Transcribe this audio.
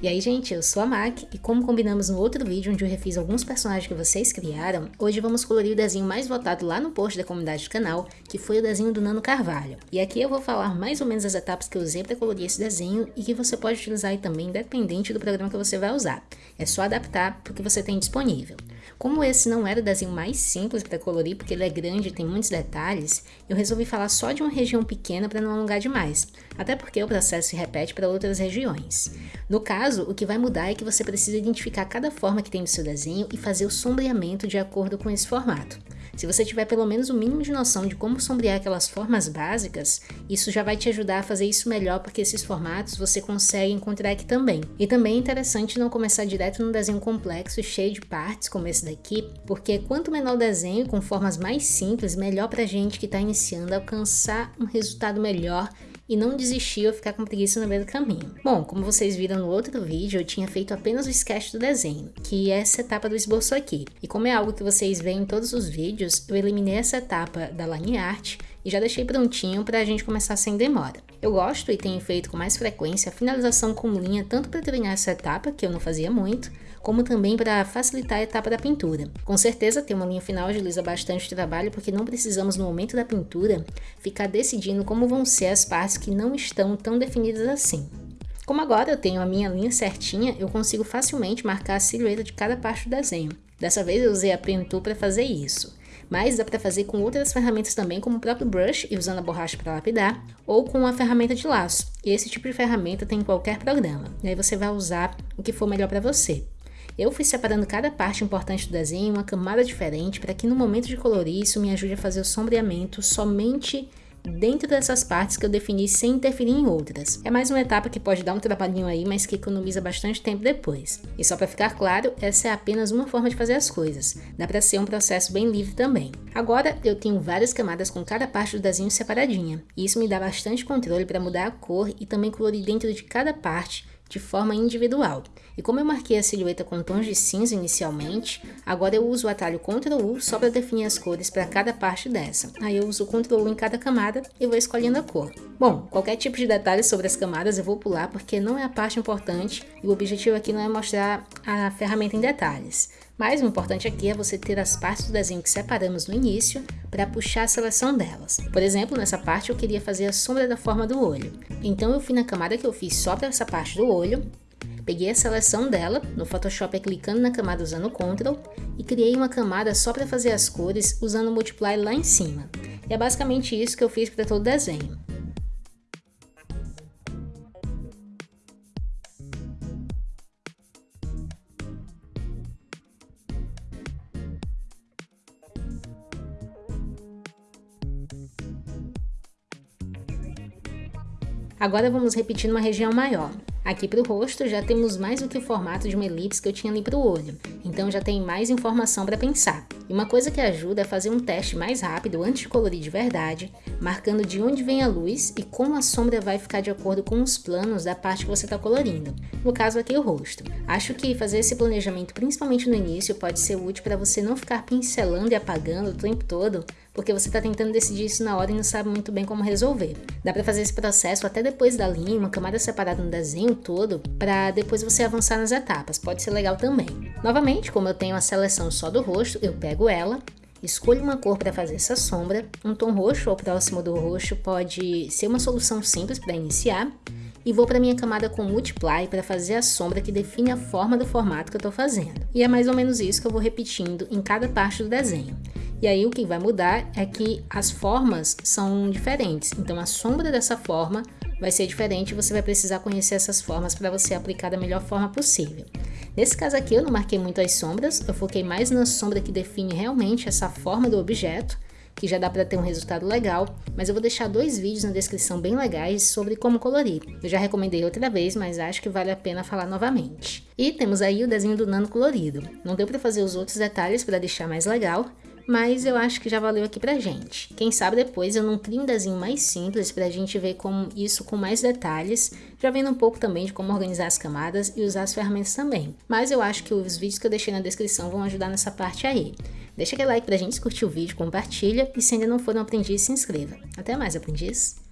E aí, gente, eu sou a Mac e como combinamos no outro vídeo onde eu refiz alguns personagens que vocês criaram, hoje vamos colorir o desenho mais votado lá no post da comunidade do canal, que foi o desenho do Nano Carvalho. E aqui eu vou falar mais ou menos as etapas que eu usei para colorir esse desenho e que você pode utilizar aí também, independente do programa que você vai usar. É só adaptar para o que você tem disponível. Como esse não era o desenho mais simples para colorir, porque ele é grande e tem muitos detalhes, eu resolvi falar só de uma região pequena para não alongar demais, até porque o processo se repete para outras regiões. No caso, o que vai mudar é que você precisa identificar cada forma que tem no seu desenho e fazer o sombreamento de acordo com esse formato. Se você tiver pelo menos o mínimo de noção de como sombrear aquelas formas básicas, isso já vai te ajudar a fazer isso melhor, porque esses formatos você consegue encontrar aqui também. E também é interessante não começar direto num desenho complexo, cheio de partes, como esse daqui, porque quanto menor o desenho, com formas mais simples, melhor pra gente que está iniciando alcançar um resultado melhor e não desistir ou ficar com preguiça no meio do caminho. Bom, como vocês viram no outro vídeo, eu tinha feito apenas o sketch do desenho, que é essa etapa do esboço aqui. E como é algo que vocês veem em todos os vídeos, eu eliminei essa etapa da line art e já deixei prontinho para a gente começar sem demora. Eu gosto e tenho feito com mais frequência a finalização com linha tanto para treinar essa etapa, que eu não fazia muito, como também para facilitar a etapa da pintura. Com certeza ter uma linha final agiliza bastante o trabalho porque não precisamos no momento da pintura ficar decidindo como vão ser as partes que não estão tão definidas assim. Como agora eu tenho a minha linha certinha, eu consigo facilmente marcar a silhueta de cada parte do desenho. Dessa vez eu usei a Pen Tool para fazer isso mas dá para fazer com outras ferramentas também, como o próprio brush e usando a borracha para lapidar, ou com a ferramenta de laço. Esse tipo de ferramenta tem em qualquer programa, e aí você vai usar o que for melhor para você. Eu fui separando cada parte importante do desenho em uma camada diferente para que no momento de colorir isso me ajude a fazer o sombreamento somente dentro dessas partes que eu defini sem interferir em outras. É mais uma etapa que pode dar um trabalhinho aí, mas que economiza bastante tempo depois. E só para ficar claro, essa é apenas uma forma de fazer as coisas. Dá para ser um processo bem livre também. Agora, eu tenho várias camadas com cada parte do desenho separadinha. E isso me dá bastante controle para mudar a cor e também colorir dentro de cada parte de forma individual. E como eu marquei a silhueta com tons de cinza inicialmente, agora eu uso o atalho Ctrl U só para definir as cores para cada parte dessa. Aí eu uso o Ctrl U em cada camada e vou escolhendo a cor. Bom, qualquer tipo de detalhe sobre as camadas eu vou pular porque não é a parte importante e o objetivo aqui não é mostrar a ferramenta em detalhes. Mas o importante aqui é você ter as partes do desenho que separamos no início para puxar a seleção delas. Por exemplo, nessa parte eu queria fazer a sombra da forma do olho. Então eu fui na camada que eu fiz só para essa parte do olho, peguei a seleção dela, no Photoshop é clicando na camada usando o Ctrl, e criei uma camada só para fazer as cores usando o Multiply lá em cima. E é basicamente isso que eu fiz para todo o desenho. Agora vamos repetir numa região maior. Aqui para o rosto já temos mais do que o formato de uma elipse que eu tinha ali para o olho, então já tem mais informação para pensar. E uma coisa que ajuda é fazer um teste mais rápido antes de colorir de verdade, marcando de onde vem a luz e como a sombra vai ficar de acordo com os planos da parte que você está colorindo, no caso aqui o rosto. Acho que fazer esse planejamento principalmente no início pode ser útil para você não ficar pincelando e apagando o tempo todo, porque você está tentando decidir isso na hora e não sabe muito bem como resolver. Dá para fazer esse processo até depois da linha, uma camada separada no desenho todo, para depois você avançar nas etapas, pode ser legal também. Novamente, como eu tenho a seleção só do rosto, eu pego ela, Escolha uma cor para fazer essa sombra, um tom roxo ou próximo do roxo pode ser uma solução simples para iniciar, e vou para minha camada com Multiply para fazer a sombra que define a forma do formato que eu estou fazendo. E é mais ou menos isso que eu vou repetindo em cada parte do desenho. E aí o que vai mudar é que as formas são diferentes. Então a sombra dessa forma vai ser diferente e você vai precisar conhecer essas formas para você aplicar da melhor forma possível. Nesse caso aqui eu não marquei muito as sombras, eu foquei mais na sombra que define realmente essa forma do objeto, que já dá para ter um resultado legal, mas eu vou deixar dois vídeos na descrição bem legais sobre como colorir. Eu já recomendei outra vez, mas acho que vale a pena falar novamente. E temos aí o desenho do nano colorido. Não deu para fazer os outros detalhes para deixar mais legal, mas eu acho que já valeu aqui pra gente. Quem sabe depois eu não crio um desenho mais simples pra gente ver como isso com mais detalhes, já vendo um pouco também de como organizar as camadas e usar as ferramentas também. Mas eu acho que os vídeos que eu deixei na descrição vão ajudar nessa parte aí. Deixa aquele like pra gente, curtir o vídeo, compartilha e se ainda não for um aprendiz, se inscreva. Até mais, aprendiz!